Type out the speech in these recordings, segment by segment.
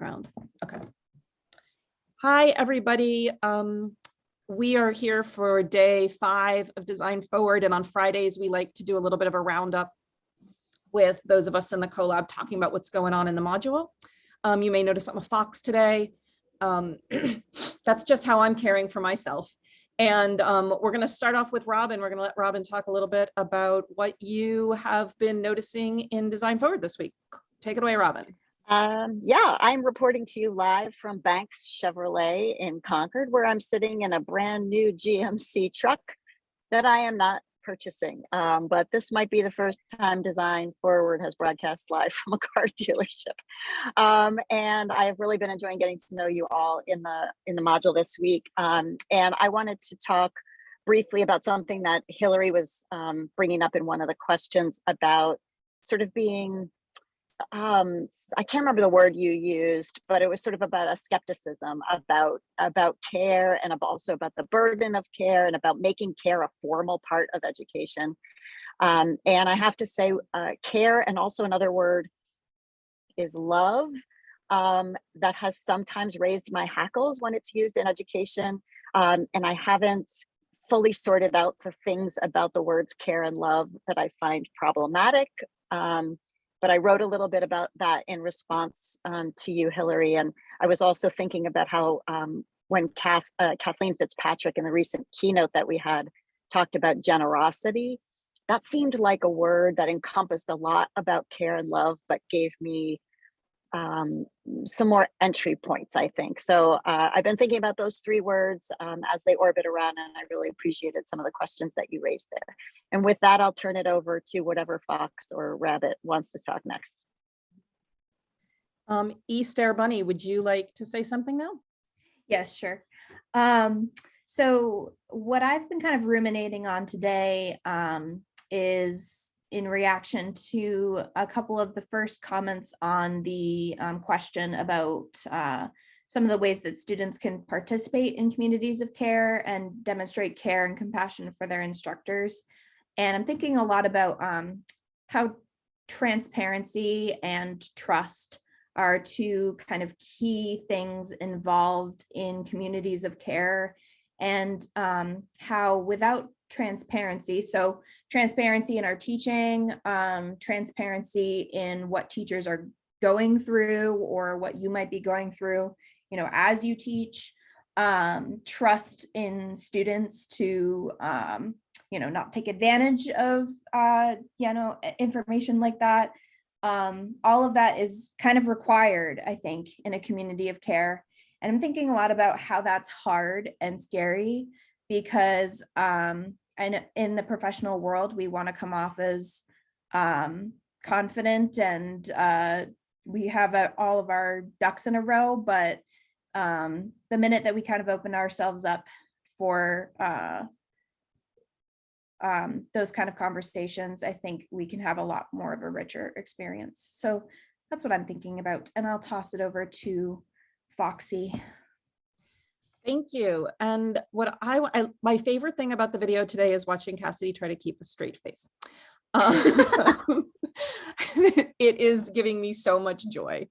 background. Okay. Hi, everybody. Um, we are here for day five of Design Forward, and on Fridays, we like to do a little bit of a roundup with those of us in the collab talking about what's going on in the module. Um, you may notice I'm a fox today. Um, that's just how I'm caring for myself. And um, we're going to start off with Robin. We're going to let Robin talk a little bit about what you have been noticing in Design Forward this week. Take it away, Robin. Um, yeah, I'm reporting to you live from Banks Chevrolet in Concord, where I'm sitting in a brand new GMC truck that I am not purchasing. Um, but this might be the first time Design Forward has broadcast live from a car dealership. Um, and I've really been enjoying getting to know you all in the in the module this week. Um, and I wanted to talk briefly about something that Hillary was um, bringing up in one of the questions about sort of being um i can't remember the word you used but it was sort of about a skepticism about about care and also about the burden of care and about making care a formal part of education. Um, and i have to say uh, care and also another word is love um, that has sometimes raised my hackles when it's used in education um, and i haven't fully sorted out the things about the words care and love that i find problematic um, but I wrote a little bit about that in response um, to you, Hillary. And I was also thinking about how um, when Kath, uh, Kathleen Fitzpatrick in the recent keynote that we had talked about generosity, that seemed like a word that encompassed a lot about care and love, but gave me um, some more entry points, I think. So uh, I've been thinking about those three words um, as they orbit around, and I really appreciated some of the questions that you raised there. And with that, I'll turn it over to whatever fox or rabbit wants to talk next. Um, Easter Bunny, would you like to say something now? Yes, sure. Um, so what I've been kind of ruminating on today um, is in reaction to a couple of the first comments on the um, question about uh, some of the ways that students can participate in communities of care and demonstrate care and compassion for their instructors. And I'm thinking a lot about um, how transparency and trust are two kind of key things involved in communities of care and um, how without transparency. So transparency in our teaching, um, transparency in what teachers are going through or what you might be going through, you know, as you teach, um, trust in students to, um, you know, not take advantage of, uh, you know, information like that. Um, all of that is kind of required, I think, in a community of care. And I'm thinking a lot about how that's hard and scary because um, and in the professional world, we want to come off as um, confident and uh, we have a, all of our ducks in a row, but um, the minute that we kind of open ourselves up for uh, um, those kind of conversations, I think we can have a lot more of a richer experience. So that's what I'm thinking about. And I'll toss it over to Foxy. Thank you. And what I, I, my favorite thing about the video today is watching Cassidy try to keep a straight face. Um, it is giving me so much joy.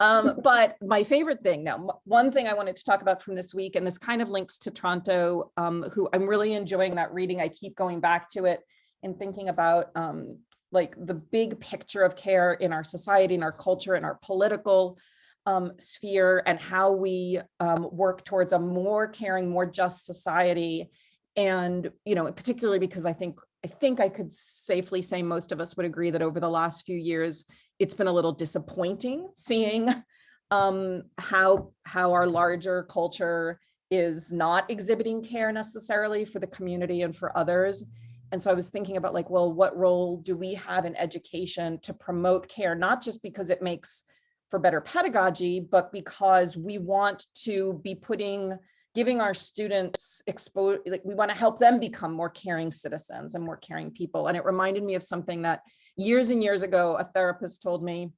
Um, but my favorite thing now, one thing I wanted to talk about from this week, and this kind of links to Tronto, um, who I'm really enjoying that reading. I keep going back to it and thinking about um, like the big picture of care in our society, in our culture, in our political um, sphere and how we um, work towards a more caring, more just society. And, you know, particularly because I think, I think I could safely say most of us would agree that over the last few years, it's been a little disappointing seeing um, how, how our larger culture is not exhibiting care necessarily for the community and for others. And so I was thinking about like, well, what role do we have in education to promote care, not just because it makes for better pedagogy, but because we want to be putting, giving our students expose, like we want to help them become more caring citizens and more caring people. And it reminded me of something that years and years ago, a therapist told me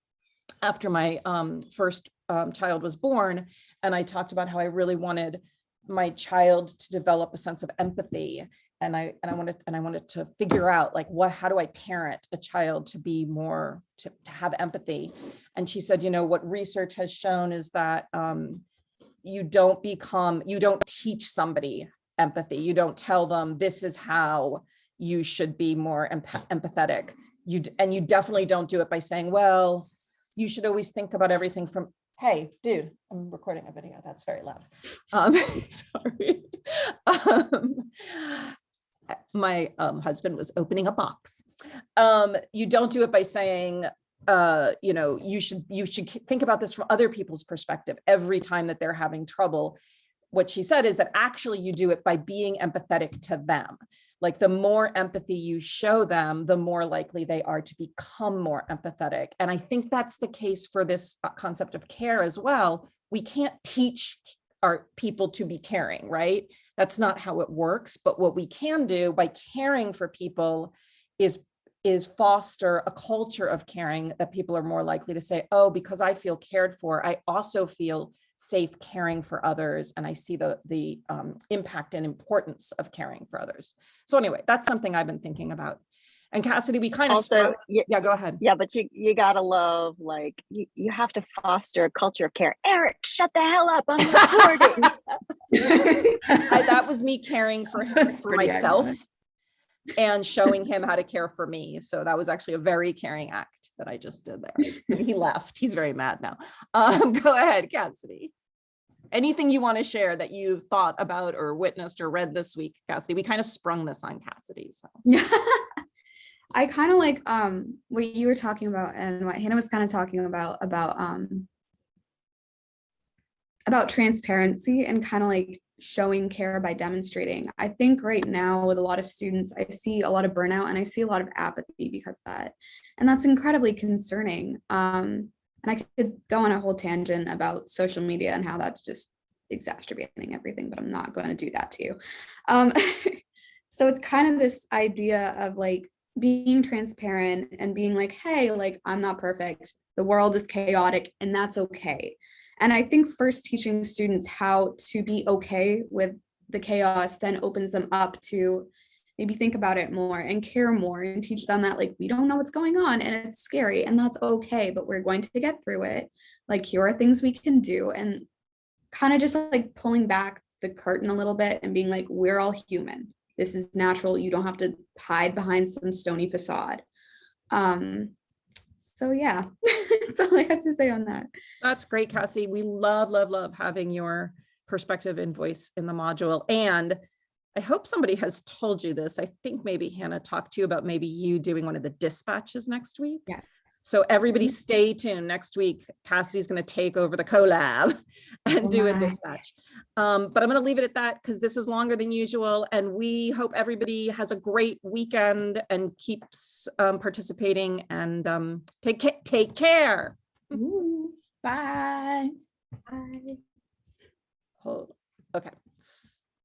after my um, first um, child was born. And I talked about how I really wanted my child to develop a sense of empathy and I, and I wanted, and I wanted to figure out like, what, how do I parent a child to be more, to, to have empathy? And she said, you know, what research has shown is that um, you don't become, you don't teach somebody empathy. You don't tell them this is how you should be more empa- empathetic. You, and you definitely don't do it by saying, well, you should always think about everything from, hey, dude, I'm recording a video. That's very loud. Um, sorry. Um, my um, husband was opening a box. Um, you don't do it by saying, uh, you know, you should you should think about this from other people's perspective every time that they're having trouble. What she said is that actually you do it by being empathetic to them. Like the more empathy you show them, the more likely they are to become more empathetic. And I think that's the case for this uh, concept of care as well. We can't teach our people to be caring, right? That's not how it works. But what we can do by caring for people is is foster a culture of caring that people are more likely to say, oh, because I feel cared for, I also feel safe caring for others. And I see the, the um, impact and importance of caring for others. So anyway, that's something I've been thinking about. And Cassidy, we kind of, Also, yeah, yeah, go ahead. yeah, but you, you gotta love, like, you, you have to foster a culture of care. Eric, shut the hell up, I'm recording. I, that was me caring for him, That's for myself ironic. and showing him how to care for me. So that was actually a very caring act that I just did there. He left. He's very mad now. Um, go ahead, Cassidy. Anything you want to share that you've thought about or witnessed or read this week, Cassidy? We kind of sprung this on Cassidy. So I kind of like um what you were talking about and what Hannah was kind of talking about about um about transparency and kind of like showing care by demonstrating. I think right now with a lot of students, I see a lot of burnout and I see a lot of apathy because that. And that's incredibly concerning. Um, and I could go on a whole tangent about social media and how that's just exacerbating everything, but I'm not going to do that to you. Um, so it's kind of this idea of like being transparent and being like, hey, like I'm not perfect. The world is chaotic and that's okay. And I think first teaching students how to be okay with the chaos then opens them up to maybe think about it more and care more and teach them that like we don't know what's going on and it's scary and that's okay, but we're going to get through it. Like here are things we can do and kind of just like pulling back the curtain a little bit and being like, we're all human. This is natural. You don't have to hide behind some stony facade. Um, so yeah, that's all I have to say on that. that's great, Cassie. We love, love, love having your perspective and voice in the module. And I hope somebody has told you this. I think maybe Hannah talked to you about maybe you doing one of the dispatches next week. Yes. So everybody mm-hmm. stay tuned. Next week, Cassidy's going to take over the collab and oh do a dispatch. Um, but I'm going to leave it at that because this is longer than usual. And we hope everybody has a great weekend and keeps um, participating and um, take, ca take care. Ooh, bye. Bye. Okay.